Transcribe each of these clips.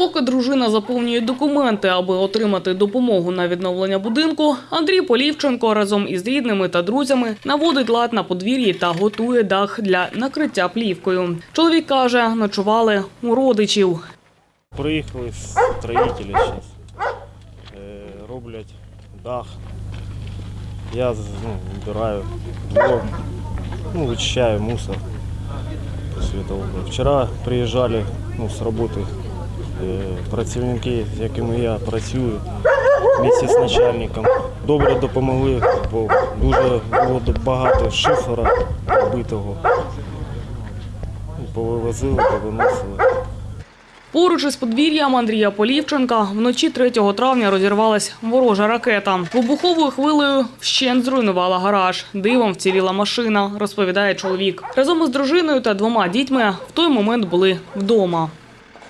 Поки дружина заповнює документи, аби отримати допомогу на відновлення будинку, Андрій Полівченко разом із рідними та друзями наводить лад на подвір'ї та готує дах для накриття плівкою. Чоловік каже, ночували у родичів. Приїхали строїтелі зараз. Роблять дах. Я ну, вбираю двор, ну, вичищаю мусор. После того. Вчора приїжджали ну, з роботи е, працівники, з якими я працюю, місці з начальником. Добре допомогли, бо дуже було багато шифера вбитого. Повивозили, повиносили. Поруч із подвір'ям Андрія Полівченка вночі 3 травня розірвалась ворожа ракета. Вибуховою хвилею вщент зруйнувала гараж. Дивом вціліла машина, розповідає чоловік. Разом із дружиною та двома дітьми в той момент були вдома.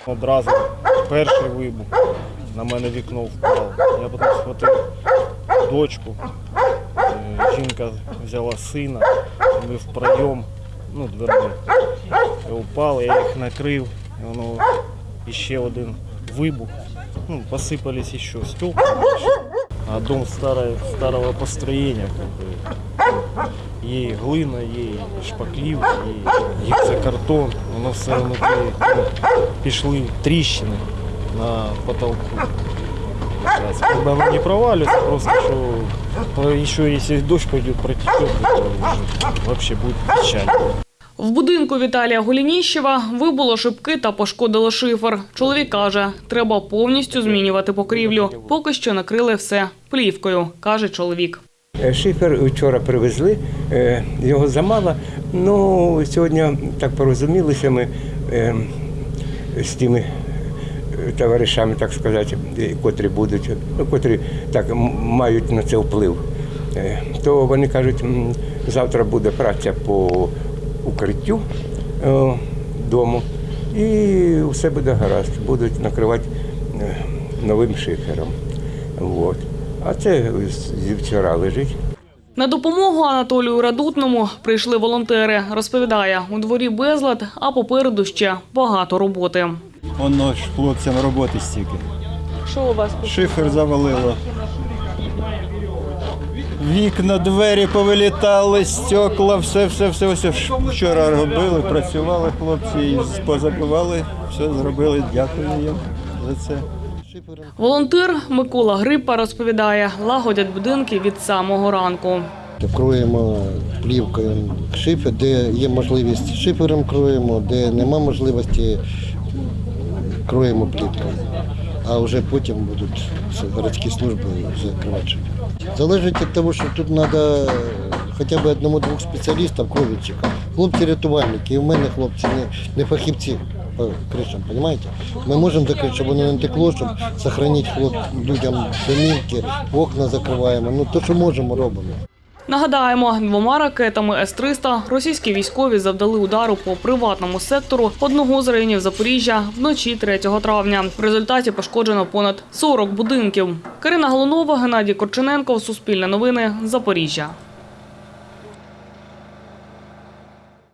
Одразу перший вибух на мене вікно впало. Я потім схватив дочку. Е, Жінка взяла сина, ми в пройом, ну, дверми. Упали, я їх накрив, і воно ще один вибух. Ну, посипались ще стекла. А дом старого бы. Є і глина, є і шпаклівки, є гіпсокартон, воно все внутрі ну, пішли тріщини на потолку. Когда оно не провалится, просто что то еще если дождь пойдет, протечет, то вообще будет печально. В будинку Віталія Голініщева вибуло шибки та пошкодило шифер. Чоловік каже, треба повністю змінювати покрівлю. Поки що накрили все плівкою, каже чоловік. Е, Шифер вчора привезли, е, його замало. Ну, сьогодні так порозумілися ми е, з тими товаришами, так сказати, котрі будуть, ну, котрі так мають на це вплив. То вони кажуть, завтра буде праця по укриттю дому і все буде гаразд, будуть накривати новим шифером. Вот. А це зі вчора лежить. На допомогу Анатолію Радутному прийшли волонтери. Розповідає, у дворі безлад, а попереду ще багато роботи. Воно ж хлопцям роботи стільки. Що у вас Шифер завалило. Вікна, двері повилітали, стекла, все, все, все, все. Вчора робили, працювали хлопці, позабивали, все зробили. Дякую їм за це. Волонтер Микола Гриппа розповідає, лагодять будинки від самого ранку. Кроємо плівкою шифер, де є можливість шифером кроємо, де нема можливості, кроємо плівкою. А вже потім будуть городські служби закривати шифер. Залежить від того, що тут треба хоча б одному-двох спеціалістів, кровідчика. Хлопці рятувальники, і в мене хлопці не, не фахівці по кришам, розумієте? Ми можемо закрити, щоб воно не текло, щоб зберігати хлоп, людям домівки, окна закриваємо. Ну, то, що можемо, робимо. Нагадаємо, двома ракетами С-300 російські військові завдали удару по приватному сектору одного з районів Запоріжжя вночі 3 травня. В результаті пошкоджено понад 40 будинків. Карина Голунова, Геннадій Корчененко, Суспільне новини, Запоріжжя.